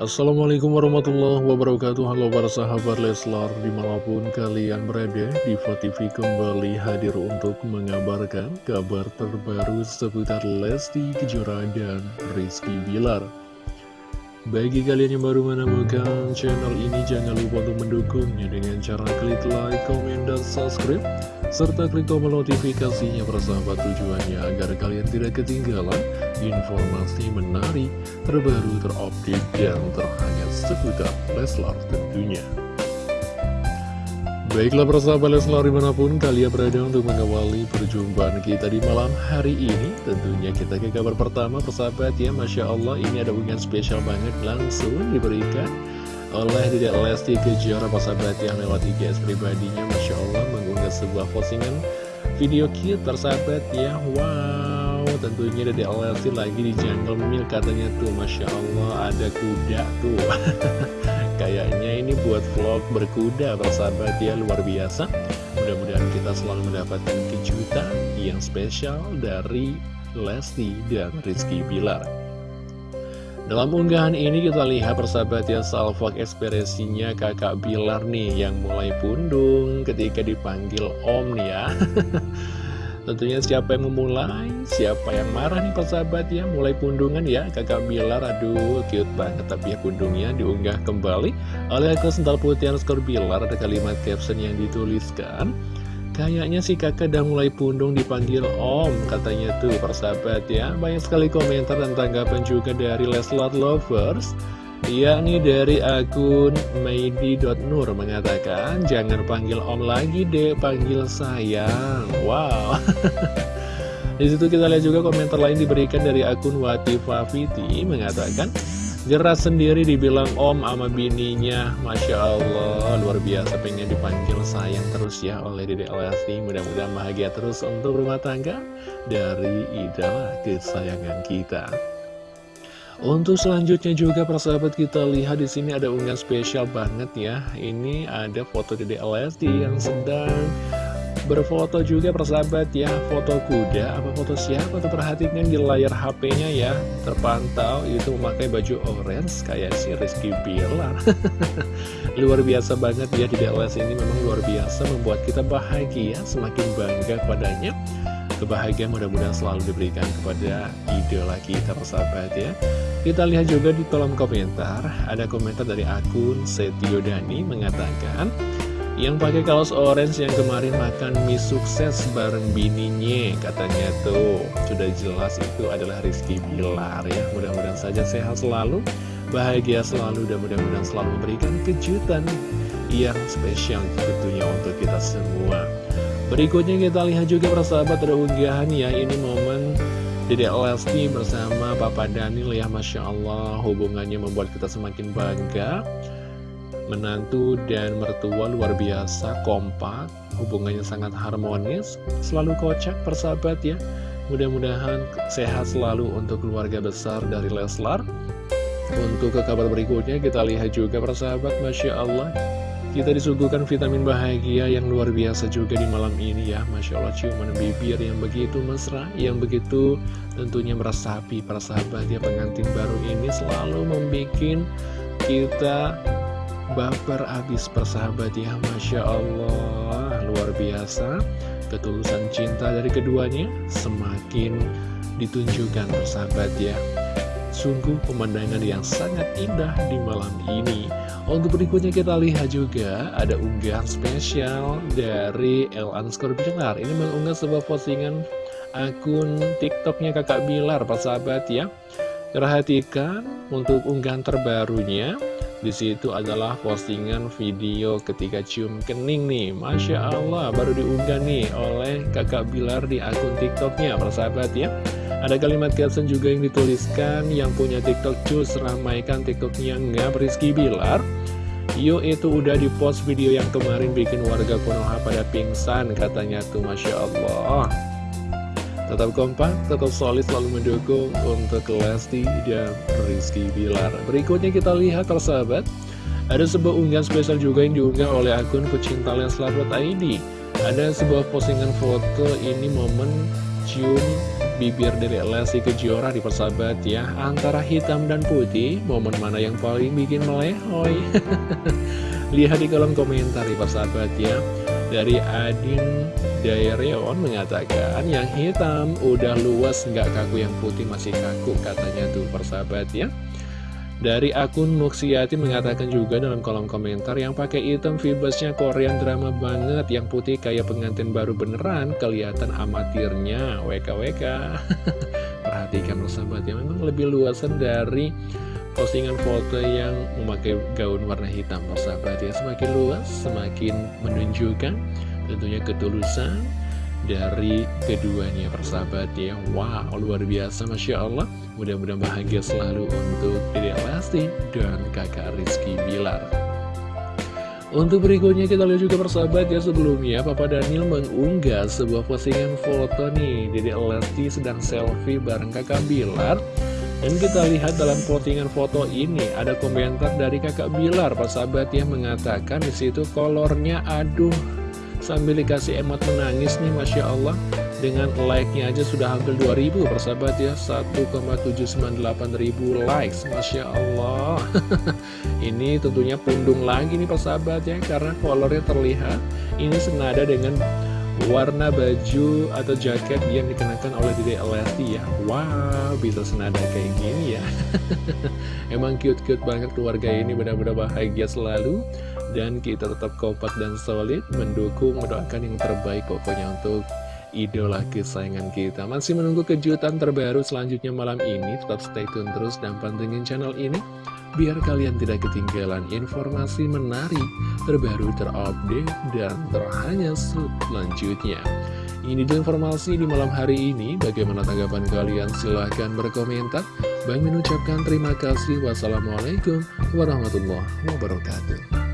Assalamualaikum warahmatullahi wabarakatuh. Halo para sahabat Leslar Di mana pun kalian berada Diva TV kembali hadir untuk mengabarkan Kabar terbaru seputar Lesti Kejora dan Rizky Bilar. Bagi kalian yang baru menemukan channel ini Jangan lupa untuk mendukungnya Dengan cara klik like, komen, dan subscribe serta klik tombol notifikasinya persahabat tujuannya agar kalian tidak ketinggalan informasi menarik, terbaru, terupdate, dan terhangat seputar Leslar tentunya. Baiklah persahabat Leslar di mana pun kalian berada untuk mengawali perjumpaan kita di malam hari ini Tentunya kita ke kabar pertama persahabat ya Masya Allah ini ada hubungan spesial banget langsung diberikan oleh Dedek Lesti Kejora persahabat yang lewat IGS pribadinya Masya Allah sebuah postingan video cute persahabat ya. Wow tentunya Dedek Lesti lagi di jungle mil katanya tuh. Masya Allah ada kuda tuh. Kayaknya ini buat vlog berkuda persahabat ya. Luar biasa. Mudah-mudahan kita selalu mendapatkan kejutan yang spesial dari Lesti dan Rizky Bilar dalam unggahan ini kita lihat persahabat ya salvok ekspresinya kakak Bilar nih yang mulai pundung ketika dipanggil om nih ya. Tentunya siapa yang memulai, siapa yang marah nih persahabat ya Mulai pundungan ya kakak Bilar, aduh cute banget Tapi ya pundungnya diunggah kembali oleh akun sental putih skor Bilar. Ada kalimat caption yang dituliskan Kayaknya si kakak udah mulai pundung dipanggil om Katanya tuh persahabat ya. Banyak sekali komentar dan tanggapan juga dari Leslar Lovers. Yakni dari akun Maidi.nur mengatakan Jangan panggil om lagi deh, panggil sayang. Wow. Di situ kita lihat juga komentar lain diberikan dari akun Watifafiti Mengatakan Geras sendiri dibilang om sama bininya. Masya Allah Luar biasa pengen dipanggil sayang terus ya oleh Dede Lesti Mudah-mudahan bahagia terus untuk rumah tangga Dari idola kesayangan kita. Untuk selanjutnya juga persahabat kita lihat di sini ada unggahan spesial banget ya. Ini ada foto Dede Lesti yang sedang berfoto juga persahabat ya foto kuda. Apa foto siapa tuh? Perhatikan di layar HP-nya ya. Terpantau itu memakai baju orange kayak si Rizky Bilar. Luar biasa banget ya di DLS ini memang luar biasa membuat kita bahagia semakin bangga padanya kebahagiaan mudah-mudahan selalu diberikan kepada idola kita persahabat ya. Kita lihat juga di kolom komentar ada komentar dari akun Setio Dani mengatakan yang pakai kaos orange yang kemarin makan mie sukses bareng bininya Katanya tuh. Sudah jelas itu adalah Rizky Bilar ya. Mudah-mudahan saja sehat selalu Bahagia selalu dan mudah-mudahan selalu memberikan kejutan yang spesial tentunya untuk kita semua. Berikutnya kita lihat juga persahabat ada ya. Ini momen Dedek Lesti bersama Papa Daniel ya. Masya Allah Hubungannya membuat kita semakin bangga menantu dan mertua luar biasa kompak hubungannya sangat harmonis. Selalu kocak persahabat ya. Mudah-mudahan sehat selalu untuk keluarga besar dari Leslar. Untuk ke kabar berikutnya kita lihat juga persahabat Masya Allah. Kita disuguhkan vitamin bahagia yang luar biasa juga di malam ini ya. Masya Allah ciuman bibir yang begitu mesra Yang begitu tentunya meresapi persahabat ya. Pengantin baru ini selalu membuat kita baper abis persahabat ya Masya Allah. Luar biasa. Ketulusan cinta dari keduanya semakin ditunjukkan persahabat ya. Sungguh pemandangan yang sangat indah di malam ini. Untuk berikutnya kita lihat juga ada unggahan spesial dari El Anskor Bilar. Ini mengunggah sebuah postingan akun tiktoknya kakak Bilar persahabat ya. Perhatikan untuk unggahan terbarunya di situ adalah postingan video ketika cium kening nih. Masya Allah baru diunggah nih oleh kakak Bilar di akun tiktoknya persahabat ya. Ada kalimat caption juga yang dituliskan yang punya tiktok cus ramaikan tiktoknya. Nggak Rizky Bilar. Yuk itu udah di post video yang kemarin bikin warga Konoha pada pingsan katanya tuh Masya Allah Tetap kompak, tetap solid selalu mendukung untuk Lesti dan Rizky Bilar. Berikutnya kita lihat persahabat, ada sebuah unggahan spesial juga yang diunggah oleh akun pecinta Leslar.id. Ada sebuah postingan foto ini momen cium bibir dari Lesti Kejora di persahabat ya Antara hitam dan putih Momen mana yang paling bikin melehoy Lihat di kolom komentar di persahabat ya. Dari Adin Daireon mengatakan Yang hitam udah luas nggak kaku yang putih masih kaku katanya tuh persahabat ya. Dari akun Muksiati mengatakan juga dalam kolom komentar yang pakai item vibesnya Korean drama banget, yang putih kayak pengantin baru beneran, kelihatan amatirnya, WKWK. Perhatikan persahabat ya, memang lebih luasan dari postingan foto yang memakai gaun warna hitam. Persahabat ya. Semakin luas, semakin menunjukkan tentunya ketulusan, dari keduanya persahabat ya. Wow luar biasa Masya Allah. Mudah-mudahan bahagia selalu untuk Dede Lesti dan kakak Rizky Bilar. Untuk berikutnya kita lihat juga persahabat ya sebelumnya Papa Daniel mengunggah sebuah postingan foto nih. Dede Lesti sedang selfie bareng kakak Bilar dan kita lihat dalam postingan foto ini ada komentar dari kakak Bilar persahabat yang mengatakan di situ kolornya aduh. Sambil dikasih emot menangis nih Masya Allah. Dengan like-nya aja sudah hampir 2000 persahabat ya. 1,798 ribu likes Masya Allah. Ini tentunya pundung lagi nih persahabat ya. Karena kolornya terlihat Ini senada dengan warna baju atau jaket yang dikenakan oleh Dede Lesti ya. Wow, bisa senada kayak gini ya. Emang cute-cute banget keluarga ini benar-benar bahagia selalu. Dan kita tetap kompak dan solid Mendukung, mendoakan yang terbaik pokoknya untuk idola kesayangan kita Masih menunggu kejutan terbaru selanjutnya malam ini Tetap stay tune terus dan pantengin channel ini biar kalian tidak ketinggalan informasi menarik, terbaru, terupdate, dan terhanya selanjutnya. Ini dia informasi di malam hari ini. Bagaimana tanggapan kalian? Silahkan berkomentar. Bang mengucapkan terima kasih. Wassalamualaikum warahmatullahi wabarakatuh.